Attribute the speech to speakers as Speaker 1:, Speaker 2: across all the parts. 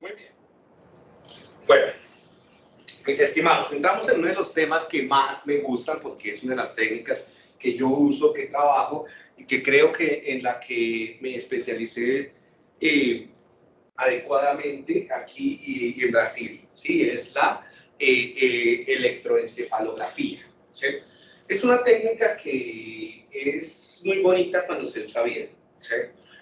Speaker 1: Muy bien. Bueno, mis estimados, entramos en uno de los temas que más me gustan porque es una de las técnicas que yo uso, que trabajo y que creo que en la que me especialicé eh, adecuadamente aquí y, en Brasil. Sí, es la eh, eh, electroencefalografía. ¿sí? Es una técnica que es muy bonita cuando se usa bien, ¿sí?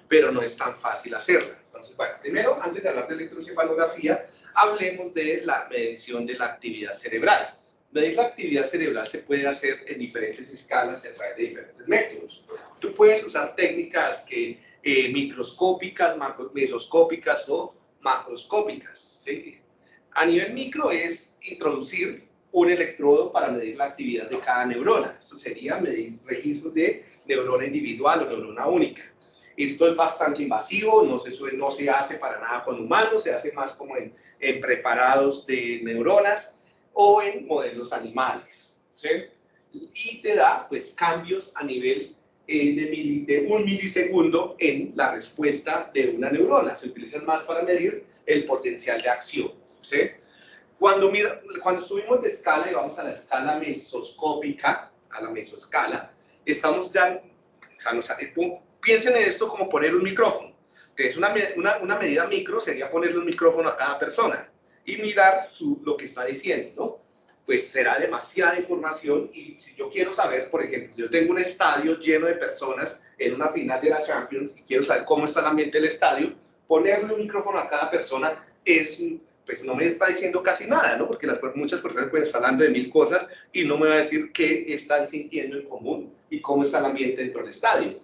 Speaker 1: pero no es tan fácil hacerla. Entonces, bueno, primero, antes de hablar de electroencefalografía, hablemos de la medición de la actividad cerebral. Medir la actividad cerebral se puede hacer en diferentes escalas a través de diferentes métodos. Tú puedes usar técnicas que, eh, microscópicas, mesoscópicas o macroscópicas. ¿sí? A nivel micro es introducir un electrodo para medir la actividad de cada neurona. Eso sería medir registros de neurona individual o neurona única. Esto es bastante invasivo, no se, no se hace para nada con humanos, se hace más como en, preparados de neuronas o en modelos animales. Y te da pues cambios a nivel eh, de, un milisegundo en la respuesta de una neurona. Se utilizan más para medir el potencial de acción. ¿sí? Cuando, cuando subimos de escala y vamos a la escala mesoscópica, a la mesoescala, estamos ya, nos, piensen en esto como poner un micrófono. Que es una, una, una, medida micro, sería ponerle un micrófono a cada persona y mirar su, lo que está diciendo, ¿no? Pues será demasiada información y si yo quiero saber, por ejemplo, si yo tengo un estadio lleno de personas en una final de la Champions y quiero saber cómo está el ambiente del estadio, ponerle un micrófono a cada persona es, pues no me está diciendo casi nada, ¿no? Porque las, muchas personas pueden estar hablando de mil cosas y no me va a decir qué están sintiendo en común y cómo está el ambiente dentro del estadio.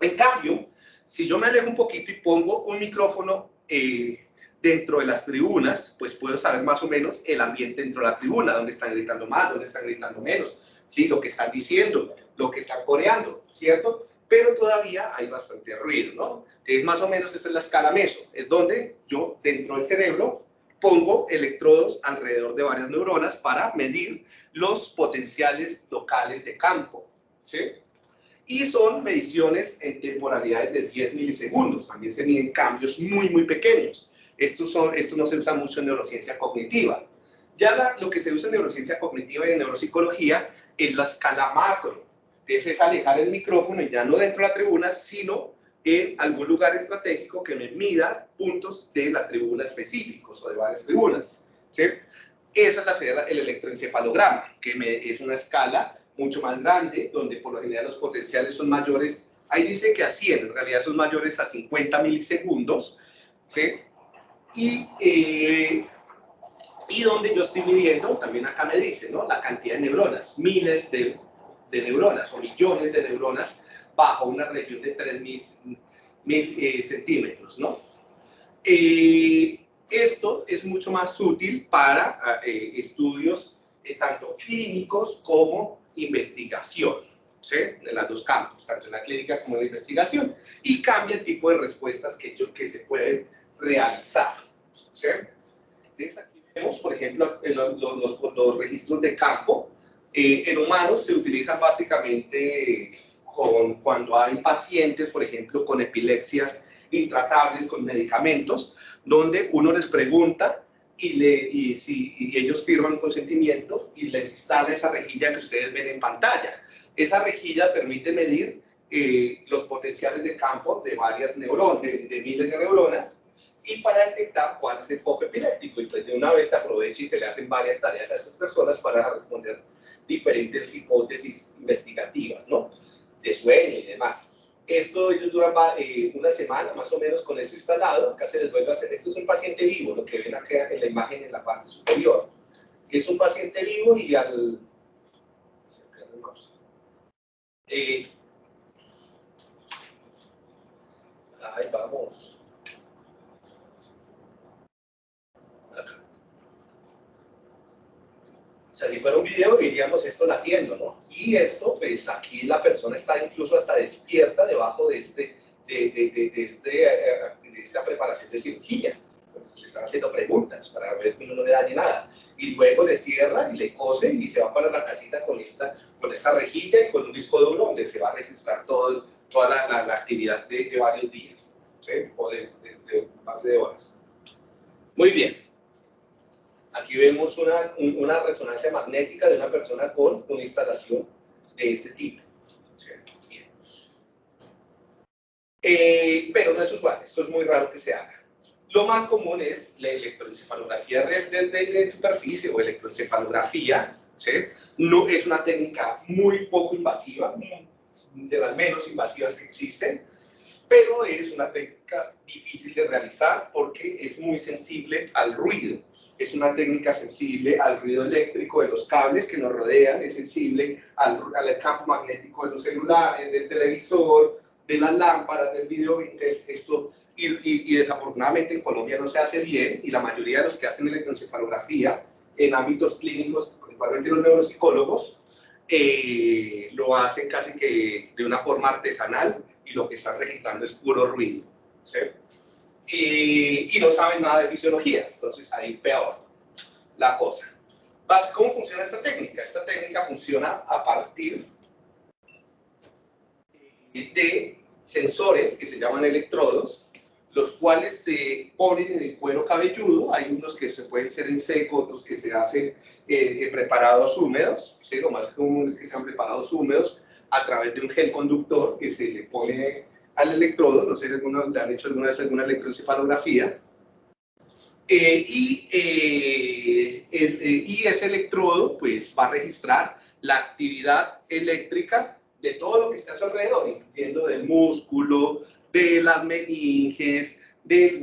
Speaker 1: En cambio, si yo me alejo un poquito y pongo un micrófono eh, dentro de las tribunas, pues puedo saber más o menos el ambiente dentro de la tribuna, dónde están gritando más, dónde están gritando menos, ¿sí? lo que están diciendo, lo que están coreando, ¿cierto? Pero todavía hay bastante ruido, ¿no? Es más o menos, esta es la escala meso, es donde yo dentro del cerebro pongo electrodos alrededor de varias neuronas para medir los potenciales locales de campo, ¿sí? y son mediciones en temporalidades de 10 milisegundos. También se miden cambios muy, muy pequeños. Esto, son, esto no se usa mucho en neurociencia cognitiva. Ya lo que se usa en neurociencia cognitiva y en neuropsicología es la escala macro. Entonces es alejar el micrófono y ya no dentro de la tribuna, sino en algún lugar estratégico que me mida puntos de la tribuna específicos o de varias tribunas. ¿sí? Esa es la el electroencefalograma, que es una escala mucho más grande, donde por lo general los potenciales son mayores, ahí dice que a 100, en realidad son mayores a 50 milisegundos, ¿sí? Y, eh, y donde yo estoy midiendo, también acá me dice, ¿no? La cantidad de neuronas, miles de, de neuronas o millones de neuronas bajo una región de 3.000 mil, eh, centímetros, ¿no? Eh, esto es mucho más útil para estudios tanto clínicos como investigación, ¿sí? En los dos campos, tanto en la clínica como en la investigación, y cambia el tipo de respuestas que, yo, que se pueden realizar, ¿sí? Entonces aquí vemos, por ejemplo, los, los, los registros de campo. Eh, en humanos se utilizan básicamente con, cuando hay pacientes, por ejemplo, con epilepsias intratables con medicamentos, donde uno les pregunta y, le, y, si, y ellos firman un consentimiento y les instala esa rejilla que ustedes ven en pantalla. Esa rejilla permite medir eh, los potenciales de campo de varias neuronas, de, miles de neuronas, y para detectar cuál es el foco epiléptico. Y pues de una vez se aprovecha y se le hacen varias tareas a estas personas para responder diferentes hipótesis investigativas, ¿no? De sueño y demás. Esto ellos duran eh, una semana más o menos con esto instalado. Acá se les vuelve a hacer. Esto es un paciente vivo, lo que ven acá en la imagen en la parte superior. Es un paciente vivo y al. Eh, ahí vamos. Sea, si fuera un video diríamos esto latiendo, ¿no? Y esto, pues aquí la persona está incluso hasta despierta debajo de este, de, de, de, este, eh, esta preparación de cirugía. Pues, le están haciendo preguntas para ver que uno no le dañe nada. Y luego le cierra y le cose y se va para la casita con esta, con esta rejilla y con un disco duro donde se va a registrar todo, toda la, la, actividad de, de, varios días, ¿sí? o de, de, más de horas. Muy bien. Aquí vemos una, una resonancia magnética de una persona con una instalación de este tipo. Eh, pero no es usual, esto es muy raro que se haga. Lo más común es la electroencefalografía de, superficie o electroencefalografía. ¿sí? No, es una técnica muy poco invasiva, de las menos invasivas que existen, pero es una técnica difícil de realizar porque es muy sensible al ruido es una técnica sensible al ruido eléctrico de los cables que nos rodean, es sensible al, al campo magnético de los celulares, del televisor, de las lámparas, del video, esto, y, y, desafortunadamente en Colombia no se hace bien, y la mayoría de los que hacen electroencefalografía en ámbitos clínicos, principalmente los neuropsicólogos, eh, lo hacen casi que de una forma artesanal, y lo que están registrando es puro ruido. ¿sí? Y, no saben nada de fisiología. Entonces ahí peor la cosa. ¿Cómo funciona esta técnica? Esta técnica funciona a partir de sensores que se llaman electrodos, los cuales se ponen en el cuero cabelludo. Hay unos que se pueden ser en seco, otros que se hacen eh, en preparados húmedos. ¿sí? Lo más común es que sean preparados húmedos a través de un gel conductor que se le pone al electrodo, no sé si algunos le han hecho alguna vez alguna electroencefalografía, eh, y, eh, eh, y ese electrodo pues va a registrar la actividad eléctrica de todo lo que está a su alrededor, incluyendo del músculo, de las meninges, del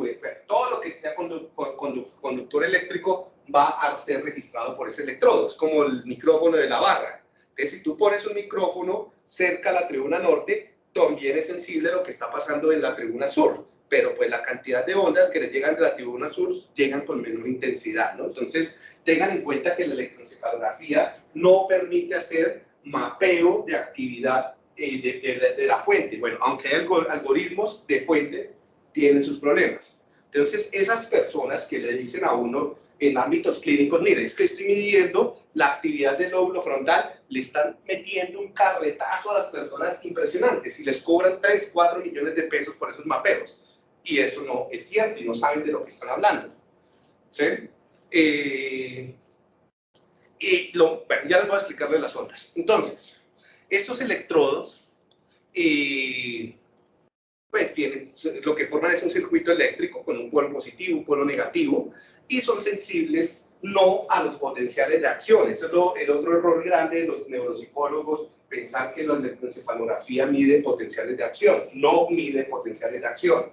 Speaker 1: todo lo que sea conductor eléctrico va a ser registrado por ese electrodo. Es como el micrófono de la barra. Entonces, si tú pones un micrófono cerca a la tribuna norte, también es sensible a lo que está pasando en la tribuna sur, pero pues la cantidad de ondas que le llegan de la tribuna sur llegan con menor intensidad, ¿no? Entonces, tengan en cuenta que la electroencefalografía no permite hacer mapeo de actividad eh, de, de, la fuente. Bueno, aunque hay algoritmos de fuente, tienen sus problemas. Entonces, esas personas que le dicen a uno en ámbitos clínicos, mire, es que estoy midiendo la actividad del lóbulo frontal, le están metiendo un carretazo a las personas impresionantes y les cobran 3, 4 millones de pesos por esos mapeos. Y eso no es cierto y no saben de lo que están hablando. ¿Sí? Eh, y lo, bueno, ya les voy a explicarles las ondas. Entonces, estos electrodos, eh, pues tienen, lo que forman es un circuito eléctrico con un polo positivo, un polo negativo, y son sensibles no a los potenciales de acción. Eso es el otro error grande de los neuropsicólogos, pensar que la electroencefalografía mide potenciales de acción. No mide potenciales de acción.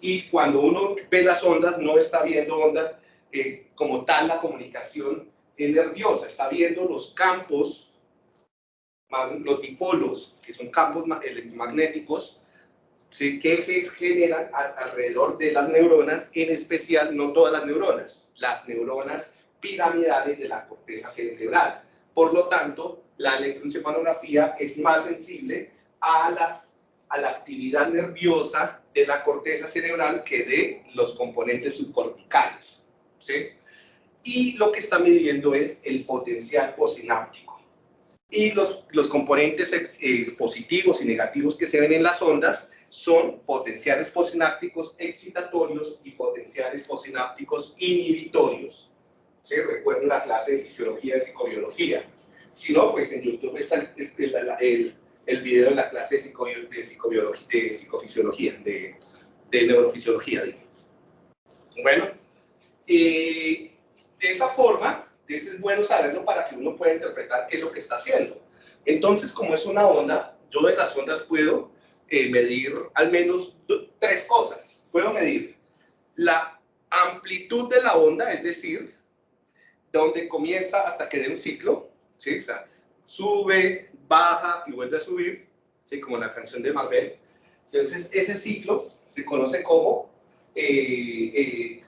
Speaker 1: Y cuando uno ve las ondas, no está viendo ondas eh, como tal la comunicación nerviosa, está viendo los campos, los dipolos, que son campos electromagnéticos, que generan alrededor de las neuronas, en especial no todas las neuronas, las neuronas piramidales de la corteza cerebral. Por lo tanto, la electroencefalografía es más sensible a, las, a la actividad nerviosa de la corteza cerebral que de los componentes subcorticales. ¿sí? Y lo que está midiendo es el potencial posináptico. Y los, los componentes eh, positivos y negativos que se ven en las ondas son potenciales posinápticos excitatorios y potenciales posinápticos inhibitorios. ¿Sí? Recuerden la clase de fisiología de psicobiología. Si no, pues en YouTube está el, el, video de la clase de, de, psicobiología, de psicofisiología, de, de neurofisiología. Bueno, eh, de esa forma, es bueno saberlo para que uno pueda interpretar qué es lo que está haciendo. Entonces, como es una onda, yo de las ondas puedo eh, medir al menos tres cosas. Puedo medir la amplitud de la onda, es decir, donde comienza hasta que dé un ciclo, ¿sí? O sea, sube, baja y vuelve a subir, ¿sí? como la canción de Marvel. Entonces, ese ciclo se conoce como eh, eh,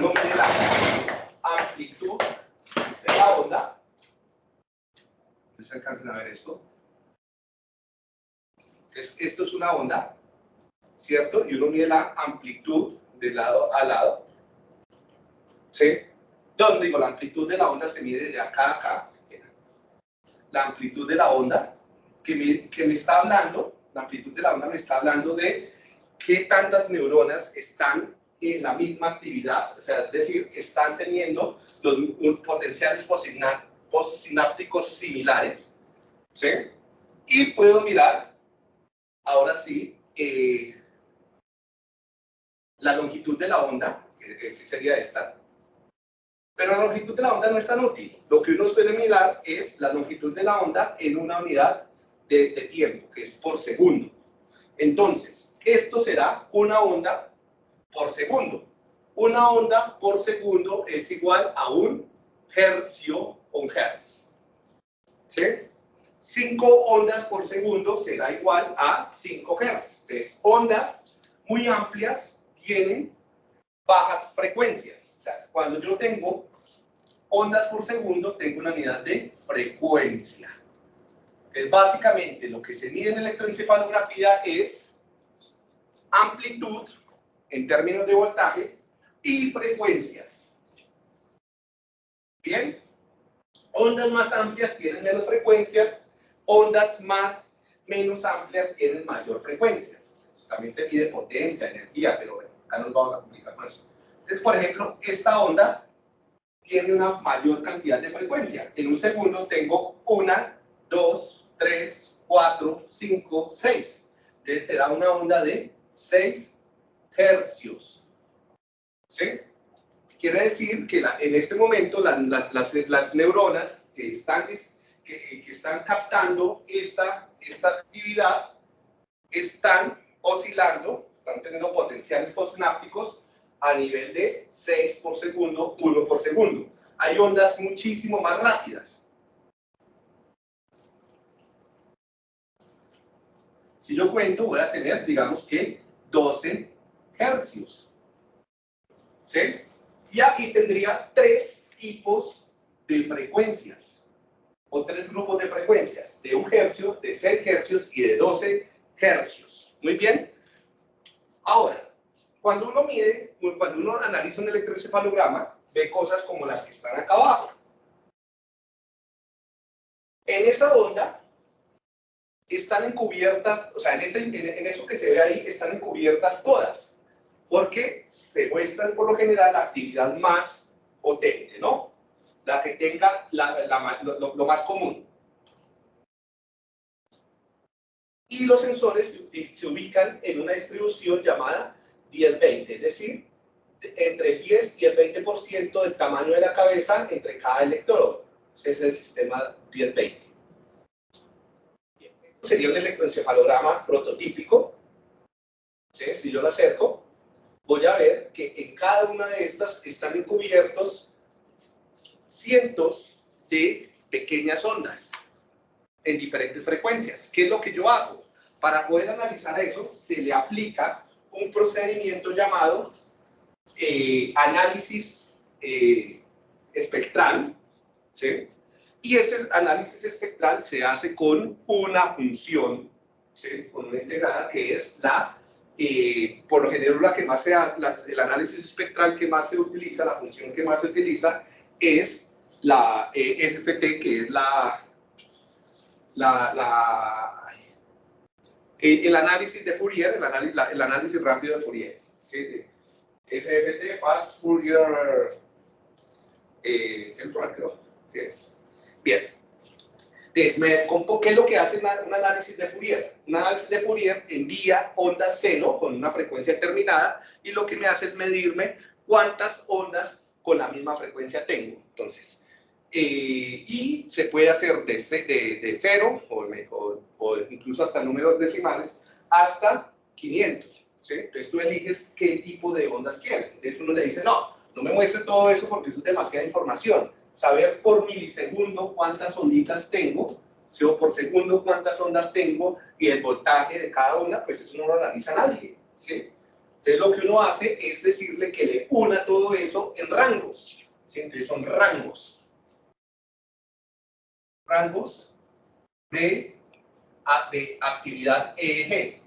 Speaker 1: la amplitud de la onda. ¿Se alcanzan a ver esto? esto es una onda, ¿cierto? Y uno mide la amplitud de lado a lado. ¿Sí? Donde digo, la amplitud de la onda se mide de acá a acá. La amplitud de la onda que me, que me está hablando, la amplitud de la onda me está hablando de qué tantas neuronas están en la misma actividad, o sea, es decir, están teniendo los potenciales postsinápticos similares, ¿sí? Y puedo mirar, ahora sí, eh, la longitud de la onda, que sería esta, pero la longitud de la onda no es tan útil. Lo que uno puede mirar es la longitud de la onda en una unidad de, tiempo, que es por segundo. Entonces, esto será una onda por segundo. Una onda por segundo es igual a un hercio o un hertz. ¿Sí? 5 ondas por segundo será igual a 5 hertz. Entonces, ondas muy amplias tienen bajas frecuencias. O sea, cuando yo tengo ondas por segundo, tengo una unidad de frecuencia. Es básicamente lo que se mide en electroencefalografía es amplitud en términos de voltaje y frecuencias. Bien, ondas más amplias tienen menos frecuencias, ondas más menos amplias tienen mayor frecuencias. También se mide potencia, energía, pero bueno, acá nos vamos a complicar con. Entonces, por ejemplo, esta onda tiene una mayor cantidad de frecuencia. En un segundo tengo una, dos, tres, cuatro, cinco, seis. Entonces será una onda de 6 hercios. ¿Sí? Quiere decir que en este momento las, neuronas que están, que, están captando esta, esta actividad están oscilando, están teniendo potenciales postsinápticos a nivel de 6 por segundo, 1 por segundo. Hay ondas muchísimo más rápidas. Si yo cuento, voy a tener, digamos que 12 hercios. ¿Sí? Y aquí tendría tres tipos de frecuencias, o tres grupos de frecuencias, de un hercio, de 6 hercios y de 12 hercios. Muy bien. Ahora, cuando uno mide, cuando uno analiza un electroencefalograma, ve cosas como las que están acá abajo. En esa onda están encubiertas, o sea, en, este, en, eso que se ve ahí, están encubiertas todas, porque se muestra por lo general la actividad más potente, ¿no? La que tenga lo, más común. Y los sensores se, ubican en una distribución llamada 10-20, es decir, entre el 10 y el 20% del tamaño de la cabeza entre cada electrodo. Ese es el sistema 10-20 sería un electroencefalograma prototípico. Si yo lo acerco, voy a ver que en cada una de estas están encubiertos cientos de pequeñas ondas en diferentes frecuencias. ¿Qué es lo que yo hago? Para poder analizar eso, se le aplica un procedimiento llamado eh, análisis eh, espectral, ¿sí? Y ese análisis espectral se hace con una función, con una integrada que es la, eh, por lo general la que más se el análisis espectral que más se utiliza, la función que más se utiliza es la eh, FFT, que es la, la, la el análisis de Fourier, el análisis, el análisis rápido de Fourier. ¿sí? FFT, Fast Fourier, eh, rápido, que es Bien. Entonces, me descompo, ¿qué es lo que hace un análisis de Fourier? Un análisis de Fourier envía ondas seno con una frecuencia determinada y lo que me hace es medirme cuántas ondas con la misma frecuencia tengo. Entonces, eh, y se puede hacer de, de, de cero o, o, incluso hasta números decimales hasta 500. ¿sí? Entonces tú eliges qué tipo de ondas quieres. Entonces uno le dice, no, no me muestre todo eso porque eso es demasiada información saber por milisegundo cuántas onditas tengo, o por segundo cuántas ondas tengo y el voltaje de cada una, pues eso no lo analiza nadie, ¿sí? Entonces lo que uno hace es decirle que le una todo eso en rangos, ¿sí? Entonces son rangos. Rangos de, de actividad EEG,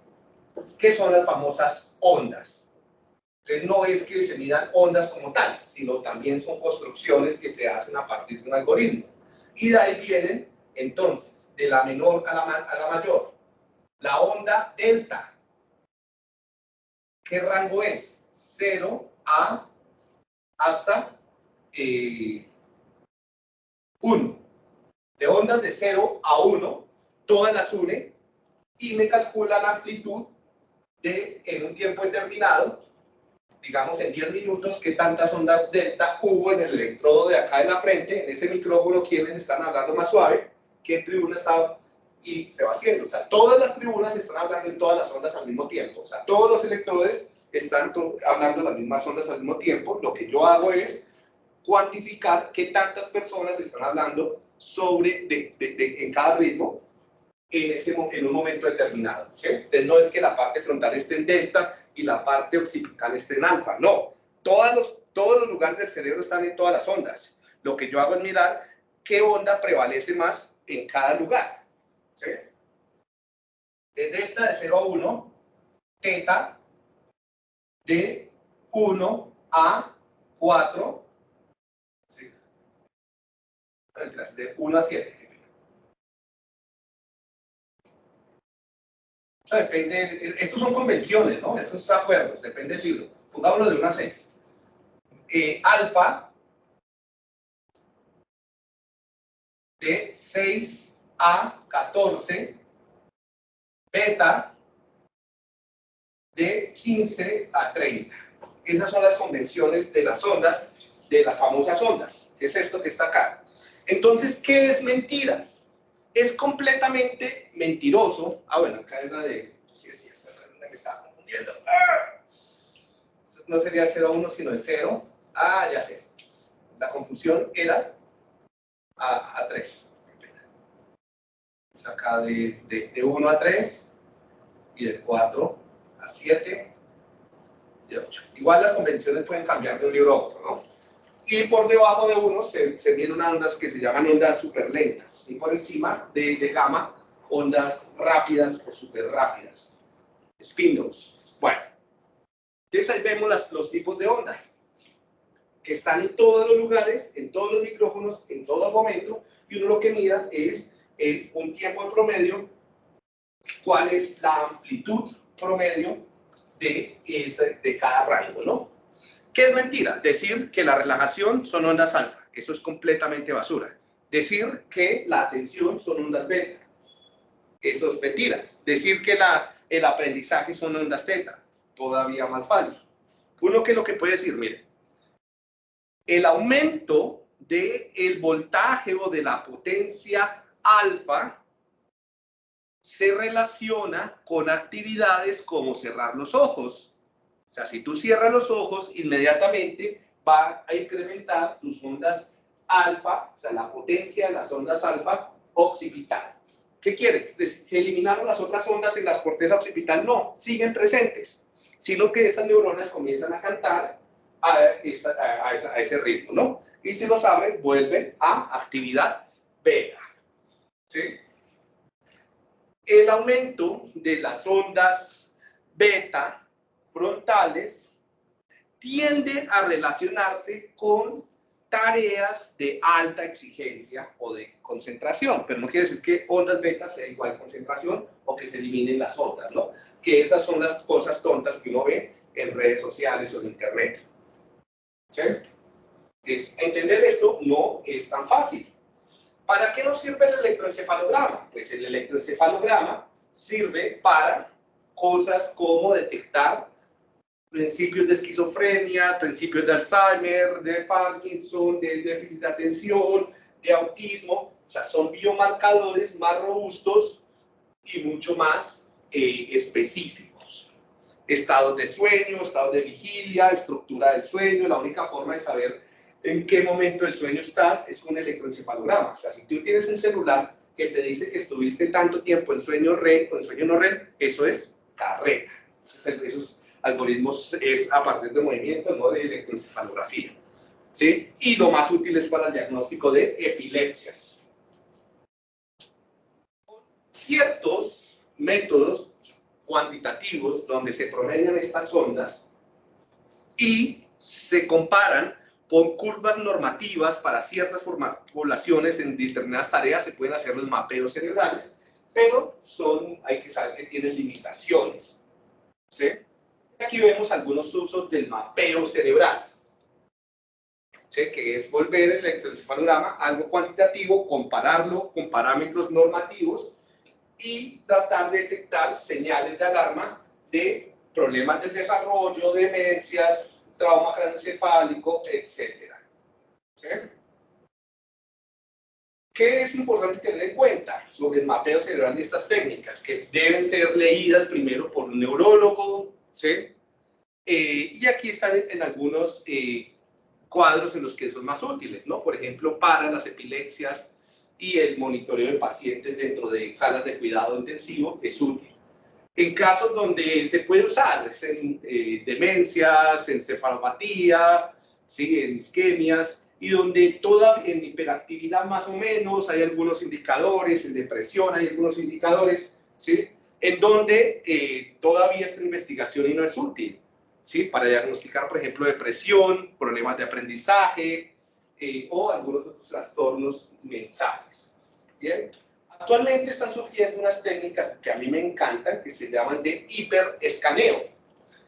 Speaker 1: que son las famosas ondas. Entonces no es que se midan ondas como tal, sino también son construcciones que se hacen a partir de un algoritmo. Y de ahí vienen, entonces, de la menor a la, a la mayor, la onda delta. ¿Qué rango es? 0 a hasta 1. Eh, de ondas de 0 a 1, todas las une y me calcula la amplitud de, en un tiempo determinado, digamos en 10 minutos, qué tantas ondas delta hubo en el electrodo de acá en la frente, en ese micrófono, quienes están hablando más suave, qué tribuna está y se va haciendo. O sea, todas las tribunas están hablando en todas las ondas al mismo tiempo. O sea, todos los electrodes están hablando las mismas ondas al mismo tiempo. Lo que yo hago es cuantificar qué tantas personas están hablando sobre en cada ritmo en, ese, en un momento determinado. Entonces no es que la parte frontal esté en delta y la parte occipital esté en alfa, no. Todos los, todos los lugares del cerebro están en todas las ondas. Lo que yo hago es mirar qué onda prevalece más en cada lugar. ¿sí? De delta de 0 a 1, teta de 1 a 4, ¿sí? De 1 a 7. depende, estos son convenciones, ¿no? Estos son acuerdos, depende del libro. Pongámoslo de 1 a 6. Eh, alfa de 6 a 14, beta de 15 a 30. Esas son las convenciones de las ondas, de las famosas ondas, es esto que está acá. Entonces, ¿qué es mentiras? es completamente mentiroso. Ah, bueno, acá es la de... Sí, sí, me estaba confundiendo. ¡Ah! No sería 0 a 1, sino de 0. Ah, ya sé. La confusión era a, a 3. Es acá de, de, de 1 a 3 y de 4 a 7 y de 8. Igual las convenciones pueden cambiar de un libro a otro, ¿no? Y por debajo de uno se, se vienen ondas que se llaman ondas super lentas y por encima de, de gamma ondas rápidas o super rápidas, spindles. Bueno, entonces ahí vemos las, los tipos de onda que están en todos los lugares, en todos los micrófonos, en todo momento, y uno lo que mira es el, un tiempo de promedio, cuál es la amplitud promedio de, ese, de cada rango, ¿no? ¿Qué es mentira? Decir que la relajación son ondas alfa. Eso es completamente basura. Decir que la atención son ondas beta. Eso es mentira. Decir que el aprendizaje son ondas teta. Todavía más falso. Uno que lo que puede decir, mire, el aumento del el voltaje o de la potencia alfa se relaciona con actividades como cerrar los ojos, o sea, si tú cierras los ojos, inmediatamente va a incrementar tus ondas alfa, o sea, la potencia de las ondas alfa occipital. ¿Qué quiere? ¿Se eliminaron las otras ondas en las corteza occipital? No, siguen presentes, sino que esas neuronas comienzan a cantar a, a, ese ritmo, ¿no? Y si lo saben, vuelven a actividad beta. ¿Sí? El aumento de las ondas beta frontales tiende a relacionarse con tareas de alta exigencia o de concentración, pero no quiere decir que ondas beta sea igual concentración o que se eliminen las otras, ¿no? Que esas son las cosas tontas que uno ve en redes sociales o en internet. ¿Sí? Es, entender esto no es tan fácil. ¿Para qué nos sirve el electroencefalograma? Pues el electroencefalograma sirve para cosas como detectar principios de esquizofrenia, principios de Alzheimer, de Parkinson, de déficit de atención, de autismo. O sea, son biomarcadores más robustos y mucho más eh, específicos. Estados de sueño, estados de vigilia, estructura del sueño. La única forma de saber en qué momento del sueño estás es con el electroencefalograma. O sea, si tú tienes un celular que te dice que estuviste tanto tiempo en sueño REM o en sueño no REM, eso es carrera. Eso es algoritmos es a partir de movimiento, no de electroencefalografía. ¿sí? Y lo más útil es para el diagnóstico de epilepsias. Ciertos métodos cuantitativos donde se promedian estas ondas, y se comparan con curvas normativas para ciertas poblaciones en determinadas tareas, se pueden hacer los mapeos cerebrales, pero son, hay que saber que tienen limitaciones. ¿sí? Aquí vemos algunos usos del mapeo cerebral, ¿sí? que es volver el electroencefalograma algo cuantitativo, compararlo con parámetros normativos y tratar de detectar señales de alarma de problemas del desarrollo, demencias, trauma craneoencefálico, etc. ¿Sí? ¿Qué es importante tener en cuenta sobre el mapeo cerebral de estas técnicas? Que deben ser leídas primero por un neurólogo, ¿sí? Eh, y aquí están en, algunos eh, cuadros en los que son más útiles, ¿no? Por ejemplo, para las epilepsias y el monitoreo de pacientes dentro de salas de cuidado intensivo es útil en casos donde se puede usar, en eh, demencias, encefalopatía, ¿sí? en isquemias, y donde toda en hiperactividad más o menos hay algunos indicadores, en depresión hay algunos indicadores, ¿sí? En donde eh, todavía esta investigación y no es útil, ¿sí? para diagnosticar, por ejemplo, depresión, problemas de aprendizaje eh, o algunos otros trastornos mentales. ¿Bien? Actualmente están surgiendo unas técnicas que a mí me encantan, que se llaman de hiperescaneo.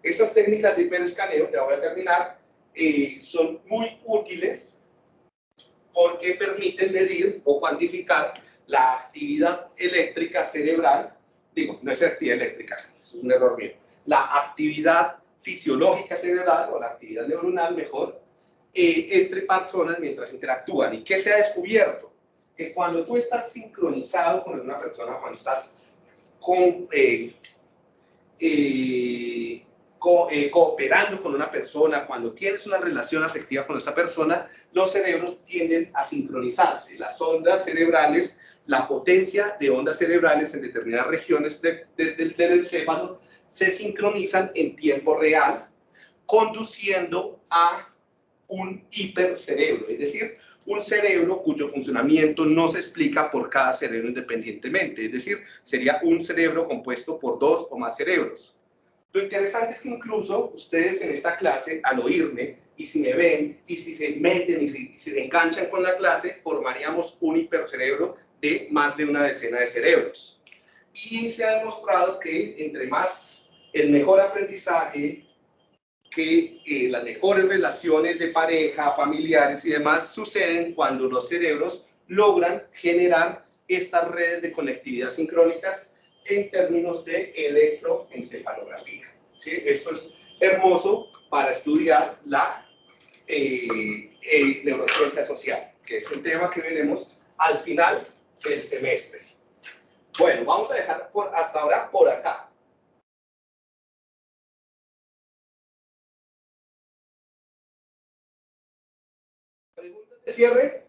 Speaker 1: Estas técnicas de hiperescaneo, ya voy a terminar, eh, son muy útiles porque permiten medir o cuantificar la actividad eléctrica cerebral, digo, no es actividad eléctrica, es un error mío, la actividad fisiológica cerebral o la actividad neuronal mejor, eh, entre personas mientras interactúan. ¿Y qué se ha descubierto? que cuando tú estás sincronizado con una persona, cuando estás eh, eh, eh, cooperando con una persona, cuando tienes una relación afectiva con esa persona, los cerebros tienden a sincronizarse. Las ondas cerebrales, la potencia de ondas cerebrales en determinadas regiones del encéfalo se sincronizan en tiempo real, conduciendo a un hipercerebro, es decir, un cerebro cuyo funcionamiento no se explica por cada cerebro independientemente, es decir, sería un cerebro compuesto por dos o más cerebros. Lo interesante es que incluso ustedes en esta clase, al oírme, y si me ven, y si se meten y si, se enganchan con la clase, formaríamos un hipercerebro de más de una decena de cerebros. Y se ha demostrado que entre más el mejor aprendizaje, que eh, las mejores relaciones de pareja, familiares y demás suceden cuando los cerebros logran generar estas redes de conectividad sincrónicas en términos de electroencefalografía. ¿sí? Esto es hermoso para estudiar la eh, eh, neurociencia social, que es un tema que veremos al final del semestre. Bueno, vamos a dejar por, hasta ahora por acá. cierre